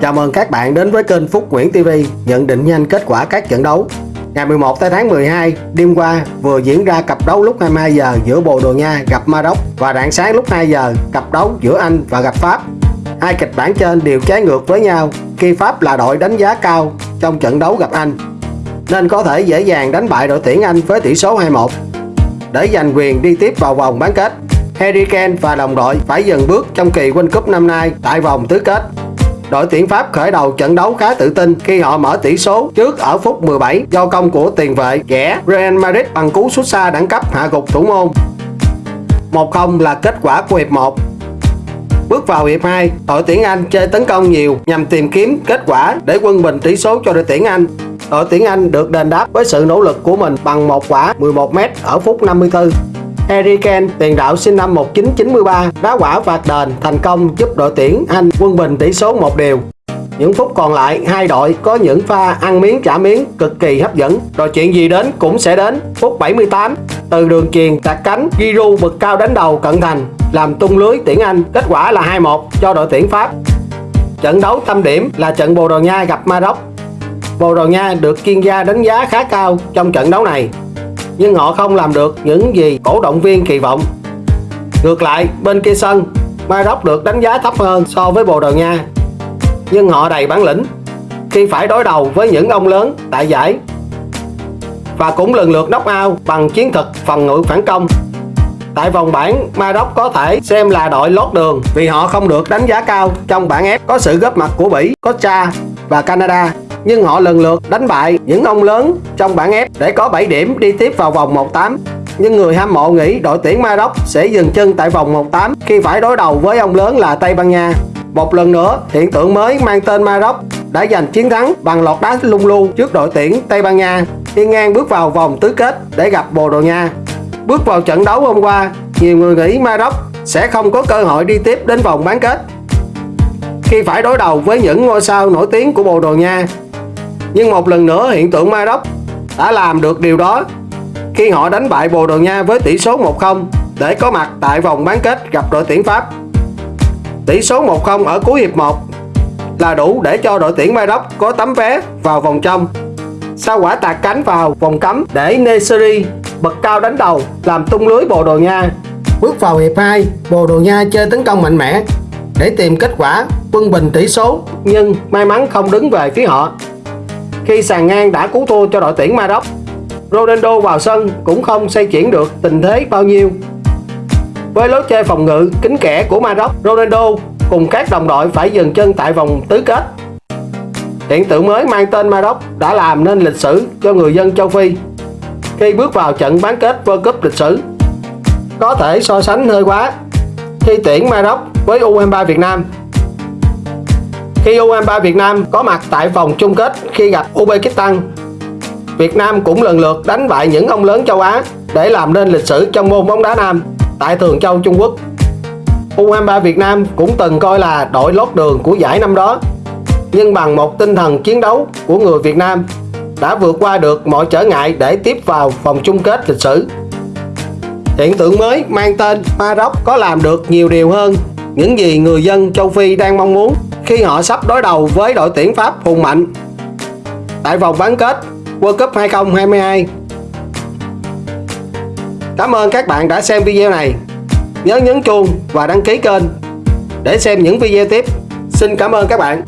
Chào mừng các bạn đến với kênh Phúc Nguyễn TV nhận định nhanh kết quả các trận đấu. Ngày 11 tháng 12, đêm qua vừa diễn ra cặp đấu lúc 22 giờ giữa Bồ Đồ Nha gặp Maroc và rạng sáng lúc 2 giờ cặp đấu giữa Anh và gặp Pháp. Hai kịch bản trên đều trái ngược với nhau khi Pháp là đội đánh giá cao trong trận đấu gặp Anh nên có thể dễ dàng đánh bại đội tuyển Anh với tỷ số 2-1 để giành quyền đi tiếp vào vòng bán kết. Harry Kane và đồng đội phải dừng bước trong kỳ World Cup năm nay tại vòng tứ kết đội tuyển Pháp khởi đầu trận đấu khá tự tin khi họ mở tỷ số trước ở phút 17 do công của tiền vệ ghẻ Real Madrid bằng cú sút xa đẳng cấp hạ gục thủ môn. 1-0 là kết quả của hiệp 1. Bước vào hiệp 2, đội tuyển Anh chơi tấn công nhiều nhằm tìm kiếm kết quả để quân bình tỷ số cho đội tuyển Anh. Đội tuyển Anh được đền đáp với sự nỗ lực của mình bằng một quả 11m ở phút 54. Harry Kane, tiền đạo sinh năm 1993, đá quả phạt đền thành công giúp đội tuyển Anh quân bình tỷ số một điều. Những phút còn lại, hai đội có những pha ăn miếng trả miếng cực kỳ hấp dẫn. Rồi chuyện gì đến cũng sẽ đến. Phút 78, từ đường chuyền tạt cánh, Giroud bực cao đánh đầu cận thành, làm tung lưới tuyển Anh. Kết quả là 2-1 cho đội tuyển Pháp. Trận đấu tâm điểm là trận Bồ Đào Nha gặp Maroc. Bồ Đào Nha được chuyên gia đánh giá khá cao trong trận đấu này nhưng họ không làm được những gì cổ động viên kỳ vọng. Ngược lại, bên kia sân, Maroc được đánh giá thấp hơn so với Bồ Đào Nha. Nhưng họ đầy bản lĩnh khi phải đối đầu với những ông lớn tại giải và cũng lần lượt knock out bằng chiến thuật phòng ngự phản công. Tại vòng bảng, Maroc có thể xem là đội lót đường vì họ không được đánh giá cao trong bảng F có sự góp mặt của Bỉ, Costa và Canada nhưng họ lần lượt đánh bại những ông lớn trong bảng F để có 7 điểm đi tiếp vào vòng 1-8. Nhưng người hâm mộ nghĩ đội tuyển Maroc sẽ dừng chân tại vòng 1-8 khi phải đối đầu với ông lớn là Tây Ban Nha. Một lần nữa, hiện tượng mới mang tên Maroc đã giành chiến thắng bằng lọt đá lung lu trước đội tuyển Tây Ban Nha khi ngang bước vào vòng tứ kết để gặp Bồ Đào Nha. Bước vào trận đấu hôm qua, nhiều người nghĩ Maroc sẽ không có cơ hội đi tiếp đến vòng bán kết khi phải đối đầu với những ngôi sao nổi tiếng của Bồ Đào Nha nhưng một lần nữa hiện tượng Maroc đã làm được điều đó khi họ đánh bại Bồ Đào Nha với tỷ số 1-0 để có mặt tại vòng bán kết gặp đội tuyển Pháp. Tỷ số 1-0 ở cuối hiệp 1 là đủ để cho đội tuyển Maroc có tấm vé vào vòng trong. Sau quả tạt cánh vào vòng cấm để Nesiri bật cao đánh đầu làm tung lưới Bồ Đào Nha. Bước vào hiệp 2, Bồ Đào Nha chơi tấn công mạnh mẽ để tìm kết quả quân bình tỷ số nhưng may mắn không đứng về phía họ khi sàn ngang đã cứu thua cho đội tuyển Maroc. Ronaldo vào sân cũng không xây chuyển được tình thế bao nhiêu. Với lối chơi phòng ngự kính kẽ của Maroc, Ronaldo cùng các đồng đội phải dừng chân tại vòng tứ kết. Hiện tượng mới mang tên Maroc đã làm nên lịch sử cho người dân châu Phi khi bước vào trận bán kết World Cup lịch sử. Có thể so sánh hơi quá khi tuyển Maroc với U23 Việt Nam khi U23 Việt Nam có mặt tại vòng chung kết khi gặp Uzbekistan, Việt Nam cũng lần lượt đánh bại những ông lớn châu Á để làm nên lịch sử trong môn bóng đá nam tại Thường Châu Trung Quốc. U23 Việt Nam cũng từng coi là đội lót đường của giải năm đó, nhưng bằng một tinh thần chiến đấu của người Việt Nam đã vượt qua được mọi trở ngại để tiếp vào vòng chung kết lịch sử. Hiện tượng mới mang tên Maroc có làm được nhiều điều hơn những gì người dân châu Phi đang mong muốn khi họ sắp đối đầu với đội tuyển Pháp hùng mạnh tại vòng bán kết World Cup 2022. Cảm ơn các bạn đã xem video này. Nhớ nhấn chuông và đăng ký kênh để xem những video tiếp. Xin cảm ơn các bạn.